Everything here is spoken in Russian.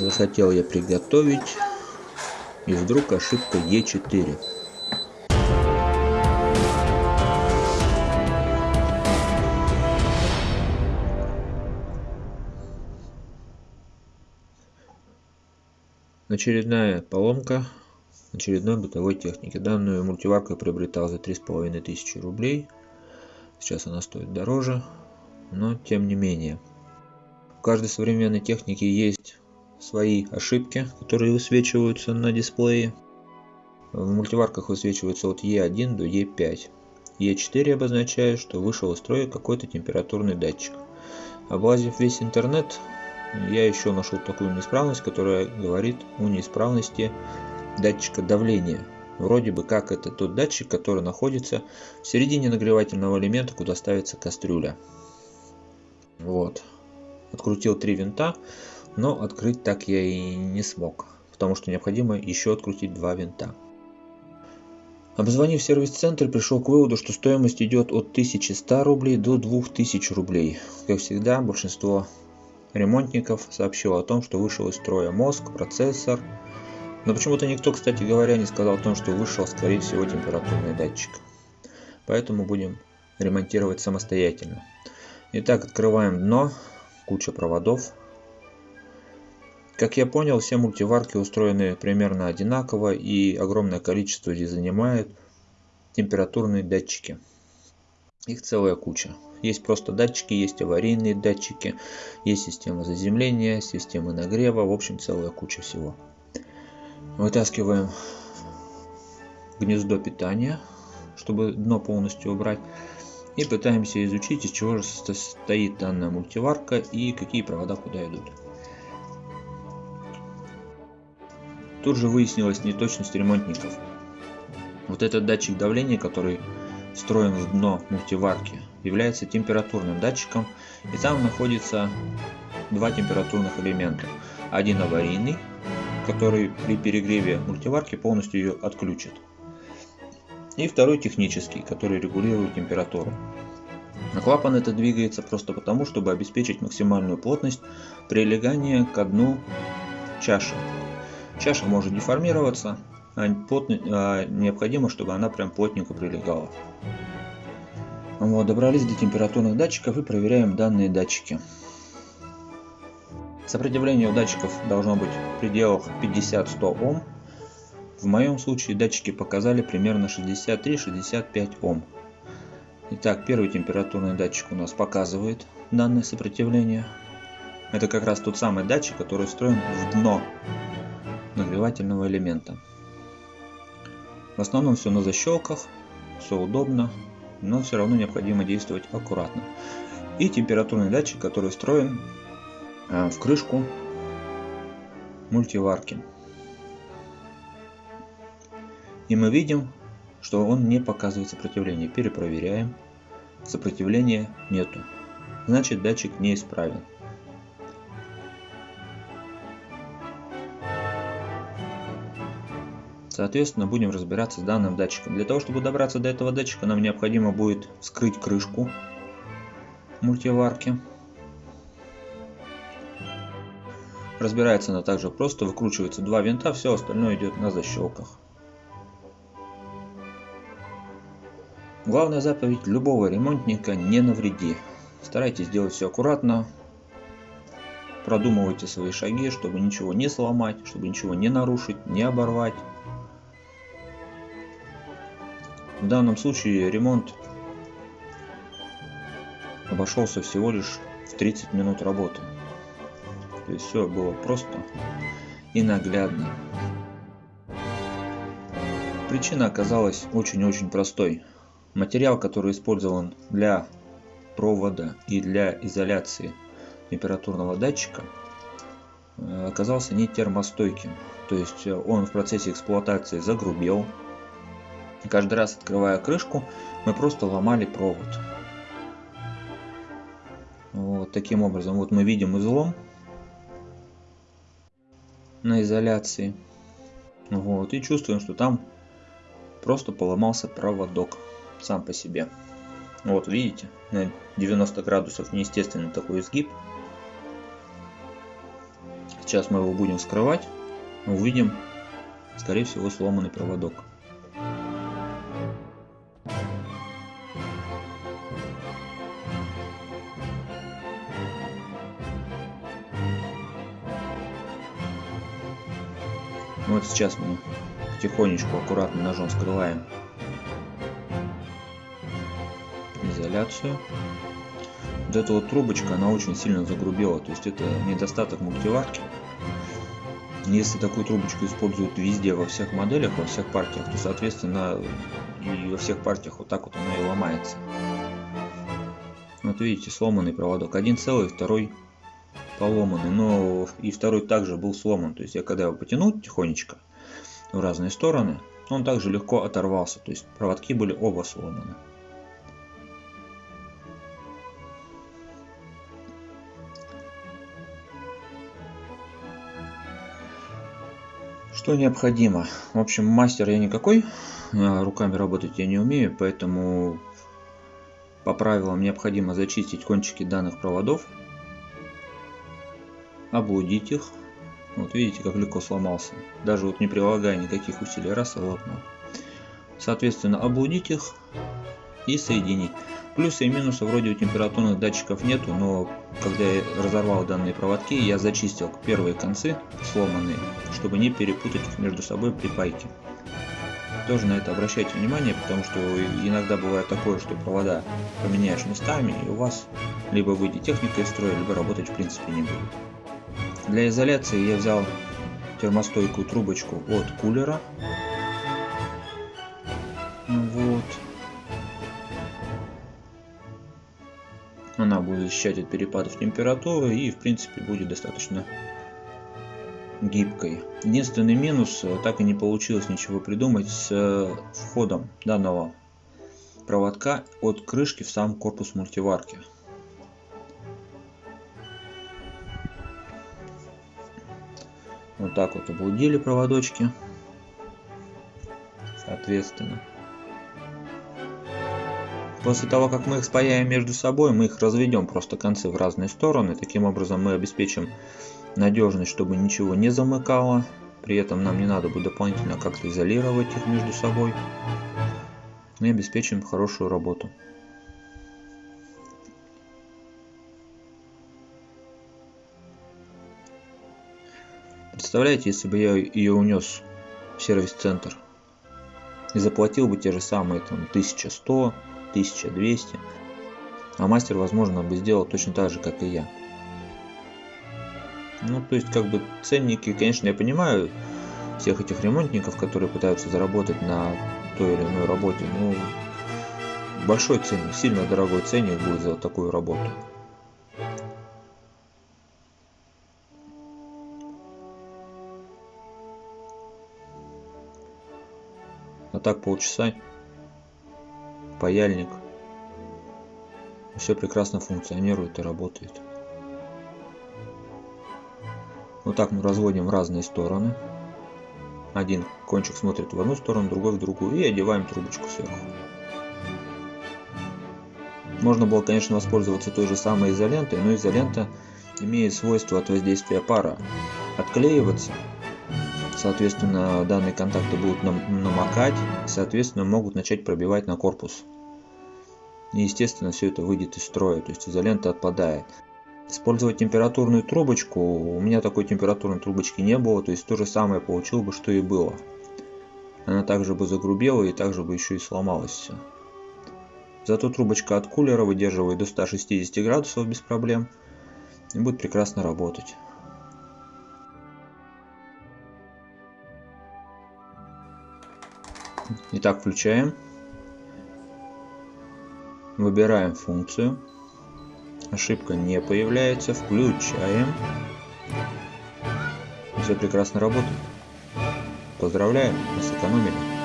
Захотел я приготовить. И вдруг ошибка Е4. Очередная поломка очередной бытовой техники. Данную мультиварку я приобретал за три с половиной тысячи рублей. Сейчас она стоит дороже, но тем не менее. В каждой современной технике есть свои ошибки, которые высвечиваются на дисплее. В мультиварках высвечиваются от E1 до E5. E4 обозначает, что вышел из строя какой-то температурный датчик. Облазив весь интернет, я еще нашел такую неисправность, которая говорит о неисправности датчика давления. Вроде бы как это тот датчик, который находится в середине нагревательного элемента, куда ставится кастрюля. Вот. Открутил три винта, но открыть так я и не смог, потому что необходимо еще открутить два винта. Обзвонив сервис-центр, пришел к выводу, что стоимость идет от 1100 рублей до 2000 рублей. Как всегда, большинство ремонтников сообщило о том, что вышел из строя мозг, процессор, но почему-то никто, кстати говоря, не сказал о том, что вышел, скорее всего, температурный датчик. Поэтому будем ремонтировать самостоятельно. Итак, открываем дно, куча проводов. Как я понял, все мультиварки устроены примерно одинаково и огромное количество здесь занимает температурные датчики. Их целая куча. Есть просто датчики, есть аварийные датчики, есть система заземления, системы нагрева, в общем целая куча всего. Вытаскиваем гнездо питания, чтобы дно полностью убрать. И пытаемся изучить, из чего же состоит данная мультиварка и какие провода куда идут. Тут же выяснилась неточность ремонтников. Вот этот датчик давления, который встроен в дно мультиварки, является температурным датчиком, и там находится два температурных элемента. Один аварийный, который при перегреве мультиварки полностью ее отключит. И второй технический, который регулирует температуру. А клапан это двигается просто потому, чтобы обеспечить максимальную плотность прилегания к дну чаши. Чаша может деформироваться, а, а необходимо, чтобы она прям плотненько прилегала. Вот, добрались до температурных датчиков и проверяем данные датчики. Сопротивление у датчиков должно быть в пределах 50-100 Ом. В моем случае датчики показали примерно 63-65 Ом. Итак, первый температурный датчик у нас показывает данное сопротивление. Это как раз тот самый датчик, который встроен в дно нагревательного элемента. В основном все на защелках, все удобно, но все равно необходимо действовать аккуратно. И температурный датчик, который встроен Э, в крышку мультиварки. И мы видим, что он не показывает сопротивление. Перепроверяем. Сопротивления нету. Значит датчик неисправен. Соответственно, будем разбираться с данным датчиком. Для того, чтобы добраться до этого датчика, нам необходимо будет вскрыть крышку мультиварки. Разбирается она также просто, выкручивается два винта, все остальное идет на защелках. Главная заповедь любого ремонтника – не навреди. Старайтесь делать все аккуратно, продумывайте свои шаги, чтобы ничего не сломать, чтобы ничего не нарушить, не оборвать. В данном случае ремонт обошелся всего лишь в 30 минут работы. То есть все было просто и наглядно. Причина оказалась очень-очень простой. Материал, который использован для провода и для изоляции температурного датчика, э, оказался не термостойким. То есть э, он в процессе эксплуатации загрубел. Каждый раз открывая крышку, мы просто ломали провод. Вот таким образом, вот мы видим излом, на изоляции. Вот, и чувствуем, что там просто поломался проводок сам по себе. Вот, видите, на 90 градусов неестественный такой изгиб. Сейчас мы его будем вскрывать. Увидим, скорее всего, сломанный проводок. Вот сейчас мы потихонечку, аккуратно ножом скрываем изоляцию. Вот эта вот трубочка, она очень сильно загрубела, то есть это недостаток мультиварки. Если такую трубочку используют везде, во всех моделях, во всех партиях, то соответственно и во всех партиях вот так вот она и ломается. Вот видите, сломанный проводок. Один целый, второй поломанный, но и второй также был сломан. То есть я когда его потянул тихонечко в разные стороны, он также легко оторвался. То есть проводки были оба сломаны. Что необходимо? В общем, мастер я никакой, а руками работать я не умею, поэтому по правилам необходимо зачистить кончики данных проводов облудить их. Вот видите, как легко сломался. Даже вот не прилагая никаких усилий, раз и лопнул. Соответственно, облудить их и соединить. Плюсы и минусы вроде у температурных датчиков нету, но когда я разорвал данные проводки, я зачистил первые концы сломанные, чтобы не перепутать их между собой при пайке. Тоже на это обращайте внимание, потому что иногда бывает такое, что провода поменяешь местами, и у вас либо выйдет техника из строя, либо работать в принципе не будет. Для изоляции я взял термостойкую трубочку от кулера. Вот. Она будет защищать от перепадов температуры и в принципе будет достаточно гибкой. Единственный минус, э, так и не получилось ничего придумать с э, входом данного проводка от крышки в сам корпус мультиварки. Вот так вот облудили проводочки. Соответственно. После того, как мы их спаяем между собой, мы их разведем просто концы в разные стороны. Таким образом мы обеспечим надежность, чтобы ничего не замыкало. При этом нам не надо будет дополнительно как-то изолировать их между собой. И обеспечим хорошую работу. Представляете, если бы я ее унес в сервис-центр и заплатил бы те же самые там 1100, 1200, а мастер, возможно, бы сделал точно так же, как и я. Ну, то есть, как бы ценники, конечно, я понимаю всех этих ремонтников, которые пытаются заработать на той или иной работе, ну, большой ценник, сильно дорогой ценник будет за такую работу. Так полчаса. Паяльник. Все прекрасно функционирует и работает. Вот так мы разводим в разные стороны. Один кончик смотрит в одну сторону другой в другую и одеваем трубочку сверху. Можно было конечно воспользоваться той же самой изолентой но изолента имеет свойство от воздействия пара отклеиваться соответственно данные контакты будут намокать соответственно могут начать пробивать на корпус. И естественно все это выйдет из строя то есть изолента отпадает. Использовать температурную трубочку у меня такой температурной трубочки не было то есть то же самое получил бы что и было. Она также бы загрубела и также бы еще и сломалась все зато трубочка от кулера выдерживает до 160 градусов без проблем и будет прекрасно работать Итак, включаем. Выбираем функцию. Ошибка не появляется. Включаем. Все прекрасно работает. Поздравляем, мы сэкономили.